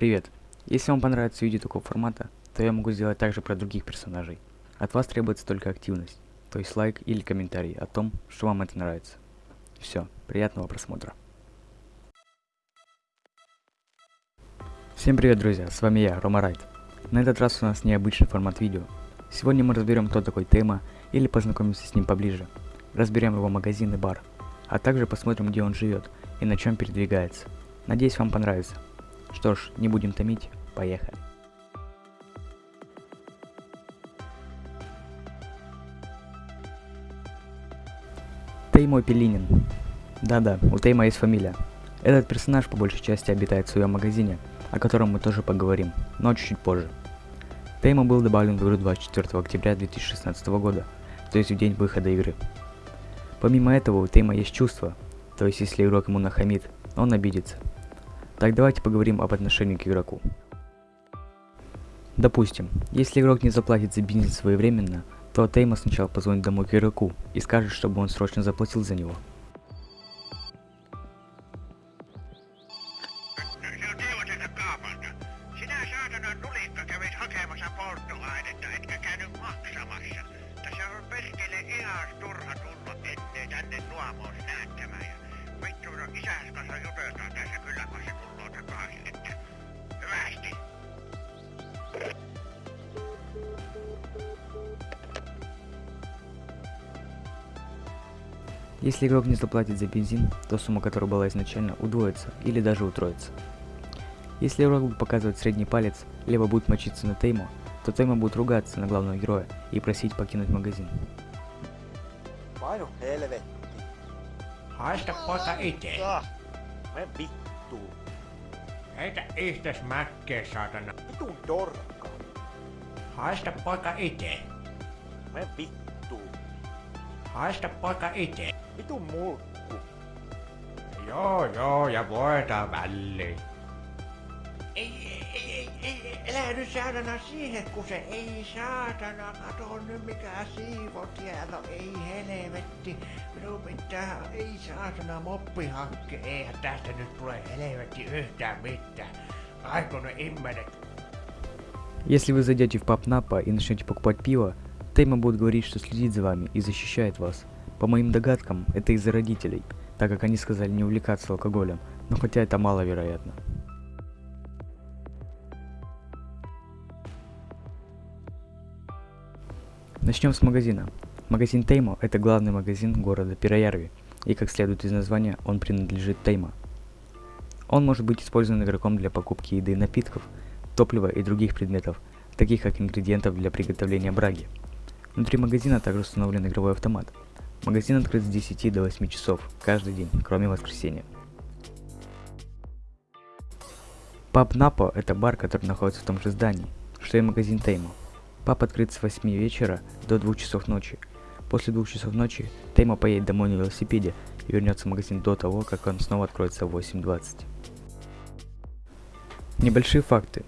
Привет! Если вам понравится видео такого формата, то я могу сделать также про других персонажей. От вас требуется только активность, то есть лайк или комментарий о том, что вам это нравится. Все, приятного просмотра. Всем привет, друзья, с вами я, Рома Райт. На этот раз у нас необычный формат видео. Сегодня мы разберем, кто такой Тема, или познакомимся с ним поближе. Разберем его магазин и бар, а также посмотрим, где он живет и на чем передвигается. Надеюсь, вам понравится. Что ж, не будем томить, поехали. Теймо Пелинин. Да-да, у Тейма есть фамилия. Этот персонаж по большей части обитает в своем магазине, о котором мы тоже поговорим, но чуть-чуть позже. Тейма был добавлен в игру 24 октября 2016 года, то есть в день выхода игры. Помимо этого у Тейма есть чувства, то есть если игрок ему нахамит, он обидится. Так давайте поговорим об отношении к игроку. Допустим, если игрок не заплатит за бензин своевременно, то Тейма сначала позвонит домой к игроку и скажет, чтобы он срочно заплатил за него. Se on Teuvoselta kaapalta. Sinä saatana nulikka Если игрок не заплатит за бензин, то сумма, которая была изначально, удвоится или даже утроится. Если игрок будет показывать средний палец, либо будет мочиться на Тейму, то Тейма будет ругаться на главного героя и просить покинуть магазин. Heitä ihtes mäkkeä, saatana. Vitun dorkka. Haista poika itse. Me vittu. Haista poika itse. Vitun mulkku. Joo, joo, ja voidaan väliin. Ei, ei, ei, nyt saatana siihen, kun se ei saatana, kato nyt mikä siivo siellä on, ei helvetti. Minun pitää, ei saatana moppihakke, eihän tästä nyt tule helvetti yhtään mitään. Aiku ne immenet Если вы зайдете в паб Напа и начнете покупать пиво, Тейма будет говорить, что следит за вами и защищает вас. По моим догадкам, это из-за родителей, так как они сказали не увлекаться алкоголем, но хотя это маловероятно. Начнем с магазина. Магазин Теймо – это главный магазин города Пироярви, и как следует из названия, он принадлежит Теймо. Он может быть использован игроком для покупки еды и напитков, топлива и других предметов, таких как ингредиентов для приготовления браги. Внутри магазина также установлен игровой автомат. Магазин открыт с 10 до 8 часов каждый день, кроме воскресенья. Паб Напо – это бар, который находится в том же здании, что и магазин Теймо. Паб открыт с 8 вечера до 2 часов ночи. После 2 часов ночи Теймо поедет домой на велосипеде и вернется в магазин до того, как он снова откроется в 8.20. Небольшие факты.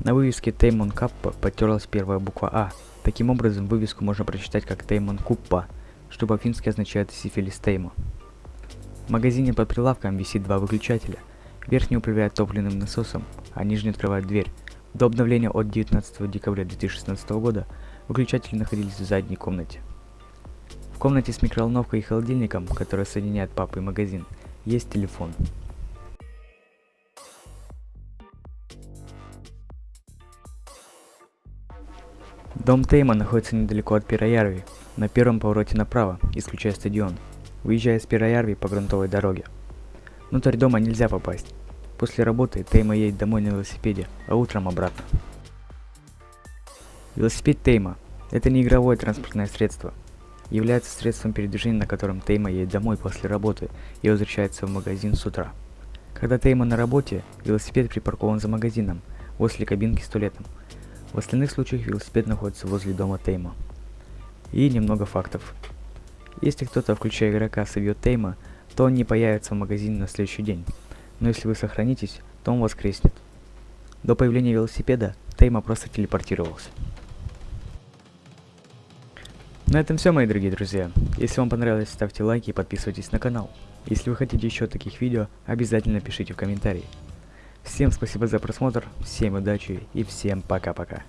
На вывеске Теймон Каппа потерлась первая буква А. Таким образом, вывеску можно прочитать как Теймон Куппа, что по-фински означает сифилис Теймо. В магазине под прилавком висит два выключателя. Верхний управляет топливным насосом, а нижний открывает дверь. До обновления от 19 декабря 2016 года выключатели находились в задней комнате. В комнате с микроволновкой и холодильником, который соединяет папу и магазин, есть телефон. Дом Тейма находится недалеко от Пироярви, на первом повороте направо, исключая стадион, выезжая с Пироярви по грунтовой дороге. Внутрь дома нельзя попасть. После работы Тейма едет домой на велосипеде, а утром обратно. Велосипед Тейма – это не игровое транспортное средство. Является средством передвижения, на котором Тейма едет домой после работы и возвращается в магазин с утра. Когда Тейма на работе, велосипед припаркован за магазином, возле кабинки с туалетом. В остальных случаях велосипед находится возле дома Тейма. И немного фактов. Если кто-то, включая игрока, собьет Тейма, то он не появится в магазине на следующий день. Но если вы сохранитесь, то он воскреснет. До появления велосипеда Тейма просто телепортировался. На этом все, мои дорогие друзья. Если вам понравилось, ставьте лайки и подписывайтесь на канал. Если вы хотите еще таких видео, обязательно пишите в комментарии. Всем спасибо за просмотр, всем удачи и всем пока-пока.